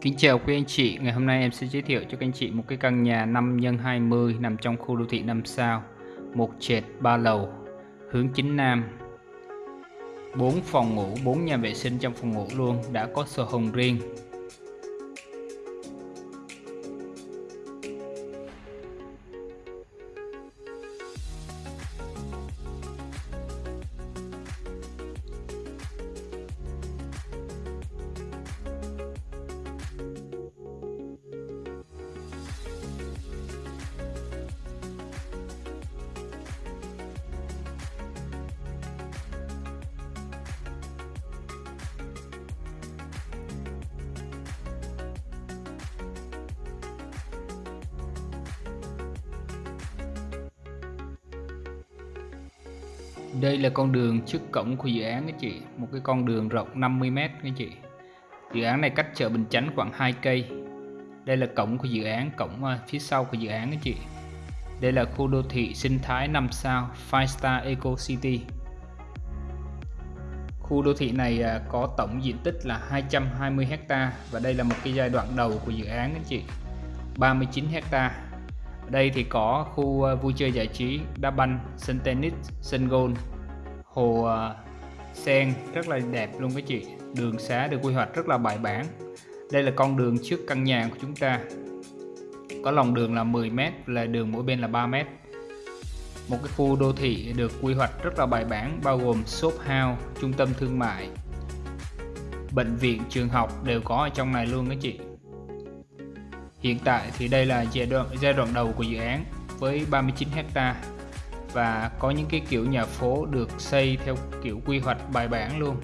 Kính chào quý anh chị, ngày hôm nay em sẽ giới thiệu cho các anh chị một cái căn nhà 5 x 20 nằm trong khu đô thị 5 sao, một trệt 3 lầu, hướng chính nam. 4 phòng ngủ, 4 nhà vệ sinh trong phòng ngủ luôn, đã có sổ hồng riêng, Đây là con đường trước cổng của dự án các chị, một cái con đường rộng 50m các chị. Dự án này cách chợ Bình Chánh khoảng 2 cây. Đây là cổng của dự án, cổng ờ, phía sau của dự án các chị. Đây là khu đô thị sinh thái 5 sao Five Star Eco City. Khu đô thị này ờ, có tổng diện tích là 220 ha và đây là một cái giai đoạn đầu của dự án các chị. 39 hectare ở đây thì có khu ờ, vui chơi giải trí đá banh sân tennis sân golf hồ ờ, sen. Rất là đẹp luôn các chị. Đường xá được quy hoạch rất là bài bản. Đây là con đường trước căn nhà của chúng ta. Có lòng đường là 10m là đường mỗi bên là 3m một cái khu đô thị được quy hoạch rất là bài bản bao gồm shop house trung tâm thương mại. Bệnh viện trường học đều có ở trong này luôn các chị Hiện tại thì đây là giai đoạn giai đoạn đầu của dự án với 39 hecta và có những cái kiểu nhà phố được xây theo kiểu quy hoạch bài bản luôn.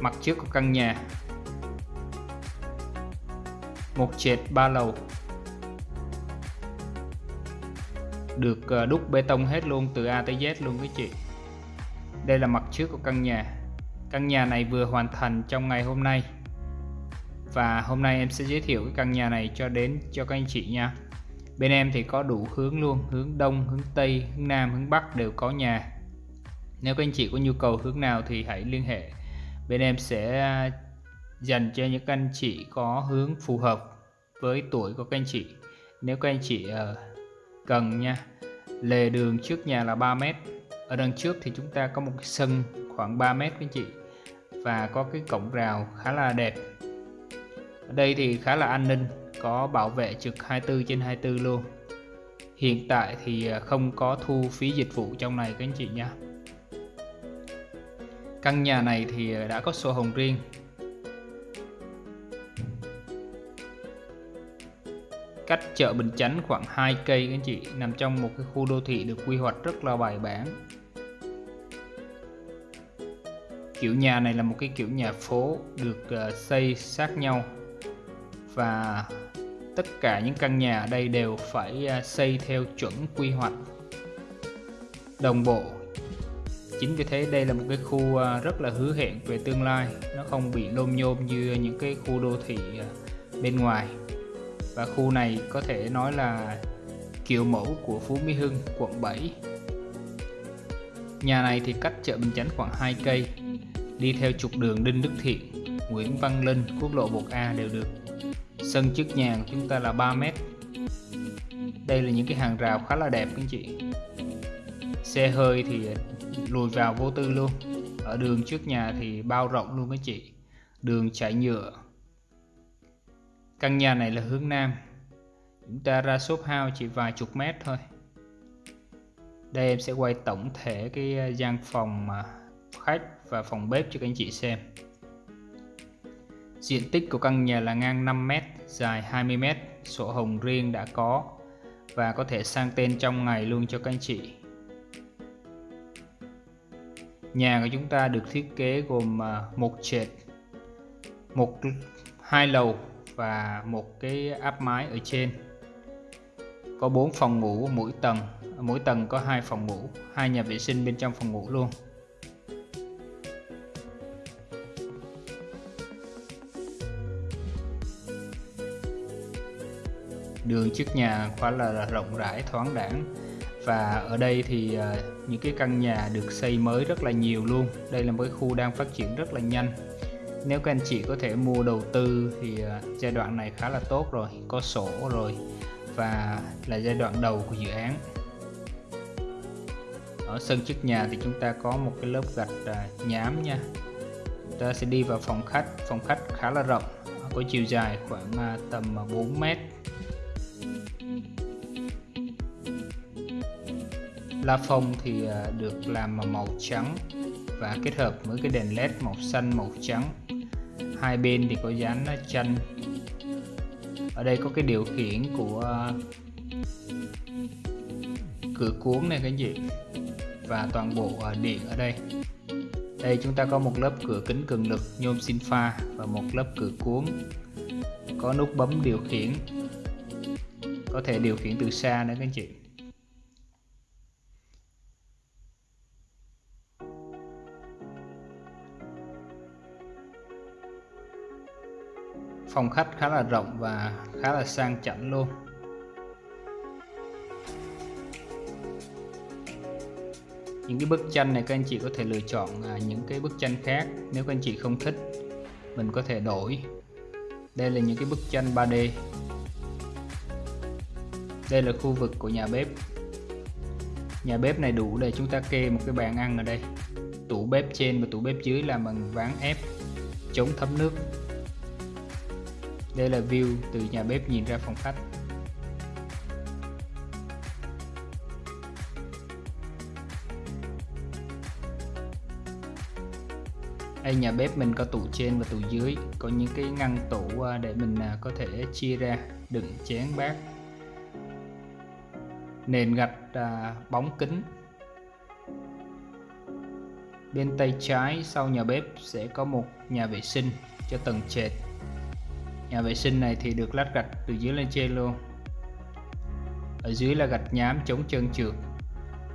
Mặt trước của căn nhà, một trệt ba lầu, được ờ, đúc bê tông hết luôn từ A tới Z luôn quý chị. Đây là mặt trước của căn nhà. Căn nhà này vừa hoàn thành trong ngày hôm nay và hôm nay em sẽ giới thiệu cái căn nhà này cho đến, cho các anh chị nha. Bên em thì có đủ hướng luôn, hướng đông, hướng tây, hướng nam, hướng bắc đều có nhà. Nếu các anh chị có nhu cầu hướng nào thì hãy liên hệ. Bên em sẽ à, dành cho những anh chị có hướng phù hợp với tuổi của các anh chị. Nếu các anh chị ờ, cần nha, lề đường trước nhà là 3 mét. Ở đằng trước thì chúng ta có một cái sân khoảng 3 mét các anh chị. Và có cái cổng rào khá là đẹp ở đây thì khá là an ninh, có bảo vệ trực 24 trên 24 luôn. Hiện tại thì à, không có thu phí dịch vụ trong này các anh chị nha căn nhà này thì à, đã có sổ hồng riêng. Cách chợ Bình Chánh khoảng 2 cây các anh chị, nằm trong một cái khu đô thị được quy hoạch rất là bài bản. Kiểu nhà này là một cái kiểu nhà phố được à, xây sát nhau và tất cả những căn nhà ở đây đều phải à, xây theo chuẩn quy hoạch, đồng bộ. Chính vì thế đây là một cái khu à, rất là hứa hẹn về tương lai. Nó không bị lôm nhôm như những cái khu đô thị à, bên ngoài. Và khu này có thể nói là kiểu mẫu của Phú Mỹ Hưng, quận 7 nhà này thì cách chợ Bình Chánh khoảng 2 cây, đi theo trục đường Đinh Đức Thiện, Nguyễn Văn Linh, quốc lộ 1A đều được sân trước nhà của chúng ta là 3 mét. Đây là những cái hàng rào khá là đẹp các anh chị. Xe hơi thì lùi vào vô tư luôn. Ở đường trước nhà thì bao rộng luôn các chị. Đường chạy nhựa. Căn nhà này là hướng nam. Chúng ta ra shop house chỉ vài chục mét thôi. Đây em sẽ quay tổng thể cái à, gian phòng à, khách và phòng bếp cho các anh chị xem. Diện tích của căn nhà là ngang 5 mét dài 20m, sổ hồng riêng đã có và có thể sang tên trong ngày luôn cho các anh chị. Nhà của chúng ta được thiết kế gồm à, một trệt, một hai lầu và một cái áp mái ở trên. Có 4 phòng ngủ mỗi tầng, mỗi tầng có hai phòng ngủ, hai nhà vệ sinh bên trong phòng ngủ luôn. Đường trước nhà khá là rộng rãi, thoáng đẳng và ở đây thì à, những cái căn nhà được xây mới rất là nhiều luôn. Đây là một cái khu đang phát triển rất là nhanh. Nếu các anh chị có thể mua đầu tư thì à, giai đoạn này khá là tốt rồi, có sổ rồi và là giai đoạn đầu của dự án. Ở sân trước nhà thì chúng ta có một cái lớp gạch à, nhám nha. Chúng ta sẽ đi vào phòng khách. Phòng khách khá là rộng, có chiều dài khoảng tầm 4 mét. La phong thì à, được làm màu trắng và kết hợp với cái đèn led màu xanh, màu trắng. Hai bên thì có dán à, chân ở đây có cái điều khiển của à, cửa cuốn này các gì chị, và toàn bộ điện ở đây. Đây chúng ta có một lớp cửa kính cường lực, nhôm sinh pha và một lớp cửa cuốn. Có nút bấm điều khiển. Có thể điều khiển từ xa nữa các anh chị. Phòng khách khá là rộng và khá là sang chảnh luôn. Những cái bức tranh này các anh chị có thể lựa chọn à, những cái bức tranh khác. Nếu các anh chị không thích, mình có thể đổi. Đây là những cái bức tranh 3D đây là khu vực của nhà bếp. Nhà bếp này đủ để chúng ta kê một cái bàn ăn ở đây. Tủ bếp trên và tủ bếp dưới làm bằng ván ép chống thấm nước đây là view từ nhà bếp nhìn ra phòng khách. Đây nhà bếp mình có tủ trên và tủ dưới. Có những cái ngăn tủ à, để mình à, có thể chia ra đựng chén bát. Nền gạch à, bóng kính. Bên tay trái sau nhà bếp sẽ có một nhà vệ sinh cho tầng trệt nhà vệ sinh này thì được lát gạch từ dưới lên trên luôn. Ở dưới là gạch nhám chống trơn trượt.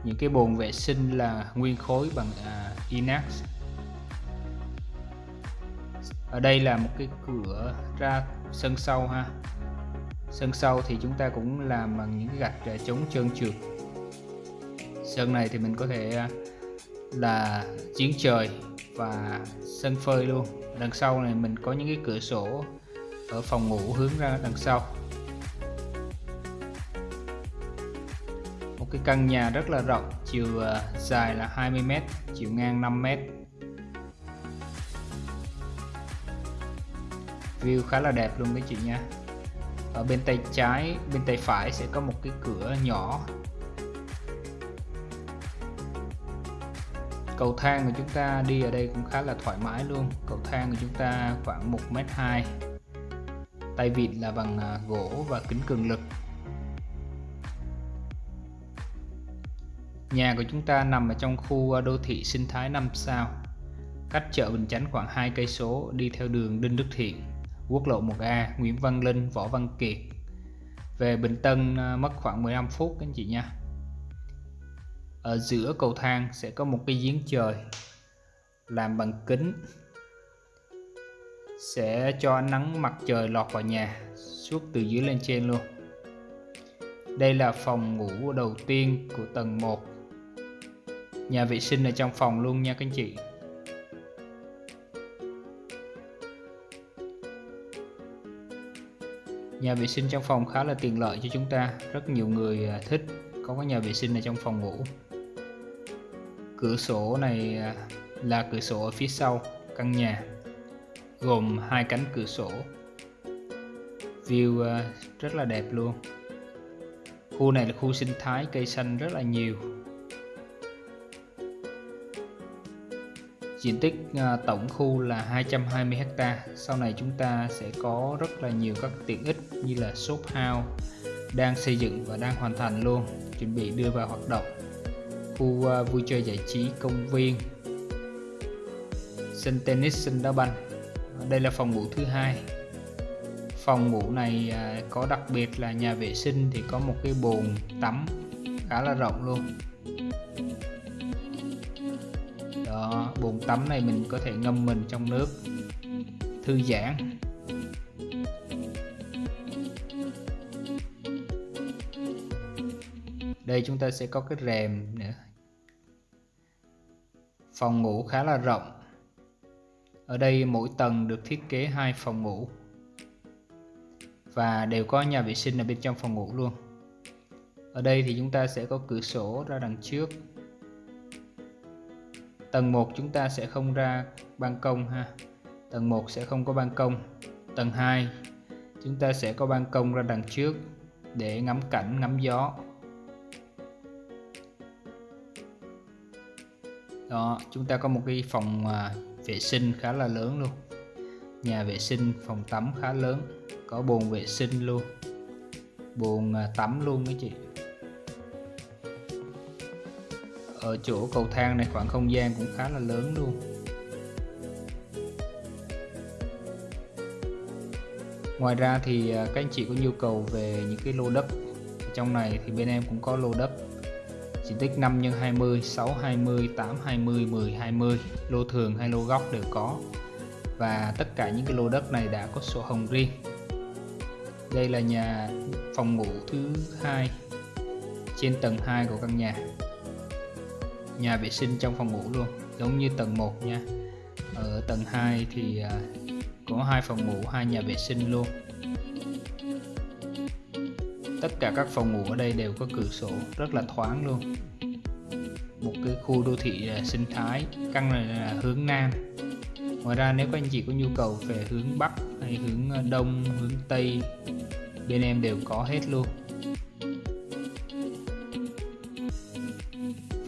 Những cái bồn vệ sinh là nguyên khối bằng uh, inox. Ở đây là một cái cửa ra sân sau ha. Sân sau thì chúng ta cũng làm bằng những cái gạch để chống trơn trượt. Sân này thì mình có thể à, là giếng trời và sân phơi luôn. Đằng sau này mình có những cái cửa sổ ở phòng ngủ hướng ra đằng sau. Một cái căn nhà rất là rộng, chiều à, dài là 20m chiều ngang 5m view khá là đẹp luôn các chị nha. Ở bên tay trái, bên tay phải sẽ có một cái cửa nhỏ. Cầu thang của chúng ta đi ở đây cũng khá là thoải mái luôn. Cầu thang của chúng ta khoảng 1m2 tay vịn là bằng à, gỗ và kính cường lực. Nhà của chúng ta nằm ở trong khu à, đô thị sinh thái 5 sao. Cách chợ Bình Chánh khoảng 2 cây số, đi theo đường Đinh Đức Thiện, quốc lộ 1A Nguyễn Văn Linh, Võ Văn Kiệt. Về Bình Tân à, mất khoảng 15 phút, các anh chị nha. Ở giữa cầu thang sẽ có một cái giếng trời, làm bằng kính sẽ cho ánh nắng mặt trời lọt vào nhà, suốt từ dưới lên trên luôn. Đây là phòng ngủ đầu tiên của tầng 1 nhà vệ sinh ở trong phòng luôn nha các anh chị. Nhà vệ sinh trong phòng khá là tiện lợi cho chúng ta, rất nhiều người à, thích có cái nhà vệ sinh ở trong phòng ngủ. Cửa sổ này à, là cửa sổ ở phía sau căn nhà gồm hai cánh cửa sổ. View ờ, rất là đẹp luôn. Khu này là khu sinh thái, cây xanh rất là nhiều. Diện tích ờ, tổng khu là 220 ha. Sau này chúng ta sẽ có rất là nhiều các tiện ích như là shop house đang xây dựng và đang hoàn thành luôn, chuẩn bị đưa vào hoạt động. Khu ờ, vui chơi giải trí công viên. Sân tennis, sân đá banh đây là phòng ngủ thứ hai. Phòng ngủ này à, có đặc biệt là nhà vệ sinh thì có một cái bồn tắm khá là rộng luôn. Đó, bồn tắm này mình có thể ngâm mình trong nước, thư giãn. Đây chúng ta sẽ có cái rèm nữa. Phòng ngủ khá là rộng ở đây mỗi tầng được thiết kế hai phòng ngủ. Và đều có nhà vệ sinh ở bên trong phòng ngủ luôn. Ở đây thì chúng ta sẽ có cửa sổ ra đằng trước. Tầng 1 chúng ta sẽ không ra ban công ha. Tầng 1 sẽ không có ban công. Tầng 2 chúng ta sẽ có ban công ra đằng trước để ngắm cảnh, ngắm gió. Đó, chúng ta có một cái phòng à, vệ sinh khá là lớn luôn. Nhà vệ sinh, phòng tắm khá lớn, có bồn vệ sinh luôn. Bồn à, tắm luôn mấy chị. Ở chỗ cầu thang này khoảng không gian cũng khá là lớn luôn. Ngoài ra thì à, các anh chị có nhu cầu về những cái lô đất. Trong này thì bên em cũng có lô đất diện tích 5 x 20 6 20 8 20 10 20 lô thường hay lô góc đều có. Và tất cả những cái lô đất này đã có sổ hồng riêng. Đây là nhà phòng ngủ thứ hai trên tầng 2 của căn nhà. Nhà vệ sinh trong phòng ngủ luôn, giống như tầng 1 nha. Ở tầng 2 thì à, có hai phòng ngủ, hai nhà vệ sinh luôn tất cả các phòng ngủ ở đây đều có cửa sổ, rất là thoáng luôn. Một cái khu đô thị à, sinh thái, căn này là hướng nam. Ngoài ra nếu các anh chị có nhu cầu về hướng bắc hay hướng à, đông, hướng tây, bên em đều có hết luôn.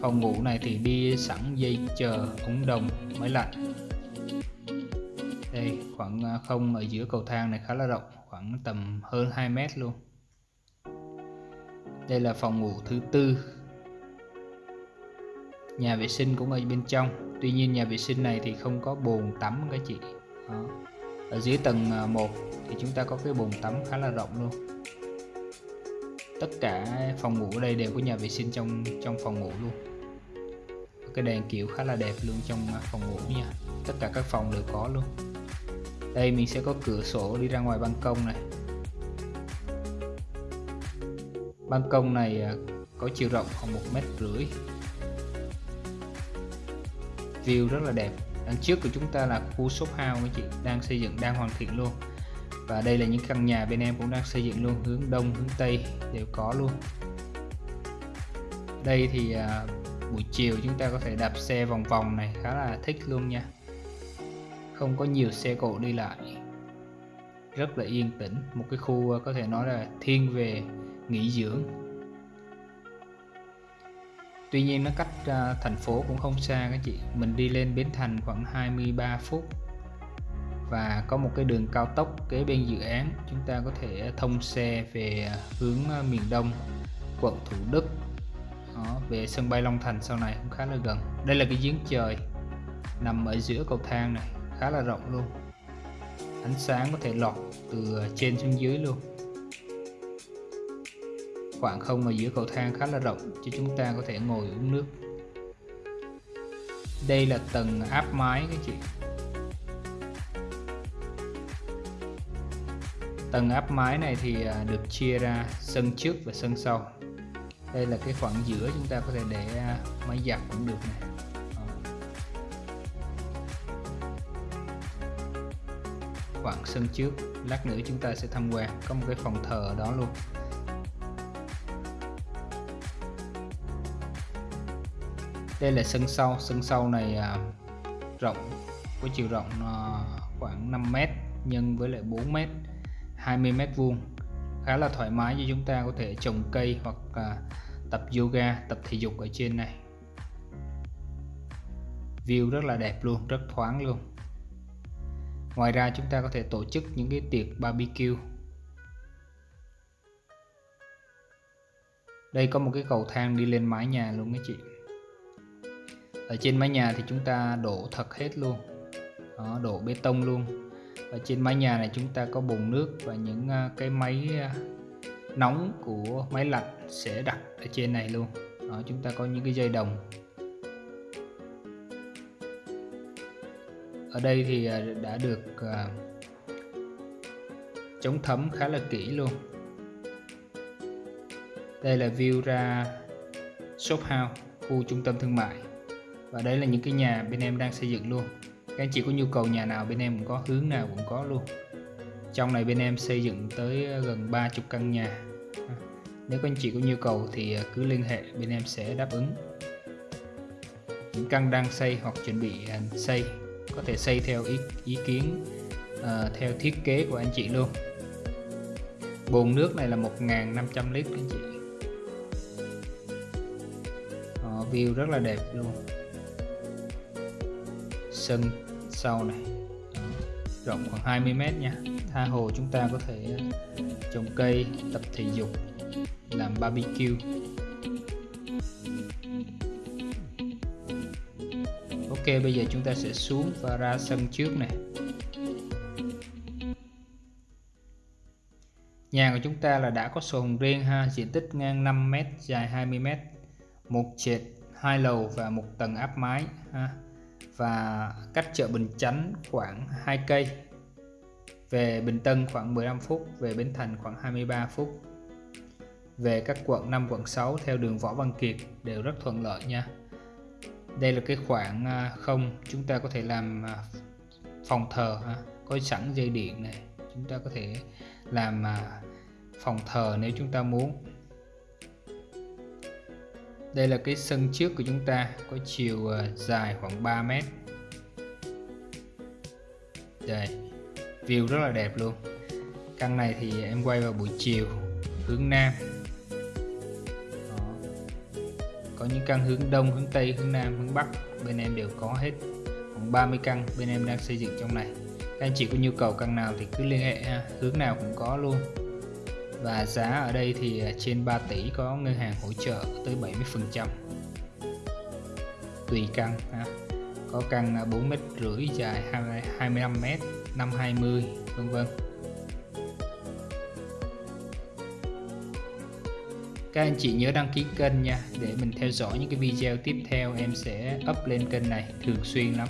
Phòng ngủ này thì đi sẵn dây chờ ống đồng, máy lạnh. Đây, khoảng à, không ở giữa cầu thang này khá là rộng, khoảng tầm hơn 2 mét luôn đây là phòng ngủ thứ tư. Nhà vệ sinh cũng ở bên trong. Tuy nhiên nhà vệ sinh này thì không có bồn tắm các chị. Đó. ở dưới tầng à, 1 thì chúng ta có cái bồn tắm khá là rộng luôn. Tất cả phòng ngủ ở đây đều có nhà vệ sinh trong trong phòng ngủ luôn. Cái đèn kiểu khá là đẹp luôn trong à, phòng ngủ nha. Tất cả các phòng đều có luôn. Đây mình sẽ có cửa sổ đi ra ngoài ban công này. Ban công này à, có chiều rộng khoảng một mét rưỡi. View rất là đẹp. Đằng trước của chúng ta là khu shop house anh chị đang xây dựng đang hoàn thiện luôn. Và đây là những căn nhà bên em cũng đang xây dựng luôn hướng đông hướng tây đều có luôn. Đây thì à, buổi chiều chúng ta có thể đạp xe vòng vòng này khá là thích luôn nha. Không có nhiều xe cộ đi lại. Rất là yên tĩnh. Một cái khu à, có thể nói là thiên về nghỉ dưỡng. Tuy nhiên nó cách uh, thành phố cũng không xa các chị. Mình đi lên Bến Thành khoảng 23 phút. Và có một cái đường cao tốc kế bên dự án. Chúng ta có thể thông xe về à, hướng à, miền Đông Quận Thủ Đức. Đó, Về sân bay Long Thành sau này cũng khá là gần. Đây là cái giếng trời Nằm ở giữa cầu thang này Khá là rộng luôn. Ánh sáng có thể lọt từ trên xuống dưới luôn khoảng không ở giữa cầu thang khá là rộng cho chúng ta có thể ngồi uống nước. Đây là tầng áp mái các chị. Tầng áp mái này thì à, được chia ra sân trước và sân sau. Đây là cái khoảng giữa chúng ta có thể để à, máy giặt cũng được này khoảng sân trước, lát nữa chúng ta sẽ tham quan, có một cái phòng thờ ở đó luôn. Đây là sân sau sân sau này à, rộng có chiều rộng à, khoảng 5 mét nhân với lại 4 mét 20 mét vuông. Khá là thoải mái cho chúng ta có thể trồng cây hoặc à, tập yoga tập thể dục ở trên này. View rất là đẹp luôn rất thoáng luôn. Ngoài ra chúng ta có thể tổ chức những cái tiệc barbecue. Đây có một cái cầu thang đi lên mái nhà luôn các chị ở trên mái nhà thì chúng ta đổ thật hết luôn. Đó, đổ bê tông luôn. Ở trên mái nhà này chúng ta có bồn nước và những à, cái máy à, nóng của máy lạnh sẽ đặt ở trên này luôn. Đó, chúng ta có những cái dây đồng. Ở đây thì à, đã được chống thấm khá là kỹ luôn. Đây là view ra shop house khu trung tâm thương mại và đây là những cái nhà bên em đang xây dựng luôn. Các anh chị có nhu cầu nhà nào bên em cũng có hướng nào cũng có luôn. Trong này bên em xây dựng tới ờ, gần 30 căn nhà. À, nếu các anh chị có nhu cầu thì ờ, cứ liên hệ bên em sẽ đáp ứng. Những căn đang xây hoặc chuẩn bị à, xây có thể xây theo ý, ý kiến uh, theo thiết kế của anh chị luôn. Bồn nước này là 1.500 lít anh chị. Uh, view rất là đẹp luôn sân sau này. Rộng khoảng 20 mét nha. Tha hồ chúng ta có thể ờ, trồng cây, tập thể dục, làm barbecue. Ok, bây giờ chúng ta sẽ xuống và ra sân trước này Nhà của chúng ta là đã có sổ hồng riêng ha. Diện tích ngang 5m dài 20m một trệt, hai lầu và một tầng áp mái ha và cách chợ Bình Chánh khoảng 2 cây. Về Bình Tân khoảng 15 phút, về Bến Thành khoảng 23 phút. Về các quận 5 quận 6 theo đường Võ Văn Kiệt đều rất thuận lợi nha. Đây là cái khoảng à, không, chúng ta có thể làm à, phòng thờ ha. có sẵn dây điện này, chúng ta có thể làm à, phòng thờ nếu chúng ta muốn đây là cái sân trước của chúng ta, có chiều ờ, dài khoảng 3 mét. Đây, view rất là đẹp luôn. Căn này thì em quay vào buổi chiều, hướng nam. Có những căn hướng đông, hướng tây, hướng nam, hướng bắc, bên em đều có hết. Khoảng 30 căn bên em đang xây dựng trong này. Các anh chị có nhu cầu căn nào thì cứ liên hệ ha. hướng nào cũng có luôn và giá ở đây thì à, trên 3 tỷ có ngân hàng hỗ trợ tới 70 phần trăm. Tùy căn, ha. có căn à, 4 mét rưỡi dài 25 mét 520 vân vân. Các anh chị nhớ đăng ký kênh nha, để mình theo dõi những cái video tiếp theo em sẽ up lên kênh này thường xuyên lắm.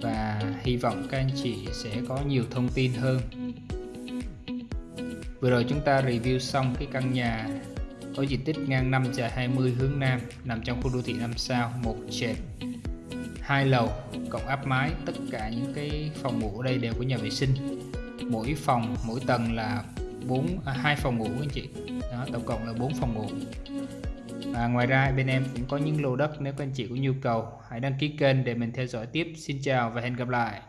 Và hy vọng các anh chị sẽ có nhiều thông tin hơn vừa rồi chúng ta review xong cái căn nhà có diện tích ngang 5 dài 20 hướng Nam nằm trong khu đô thị 5 sao một trệt hai lầu cộng áp mái. Tất cả những cái phòng ngủ ở đây đều có nhà vệ sinh. Mỗi phòng mỗi tầng là bốn à, hai phòng ngủ anh chị. Đó tổng cộng là 4 phòng ngủ. Và ngoài ra bên em cũng có những lô đất nếu các anh chị có nhu cầu. Hãy đăng ký kênh để mình theo dõi tiếp. Xin chào và hẹn gặp lại.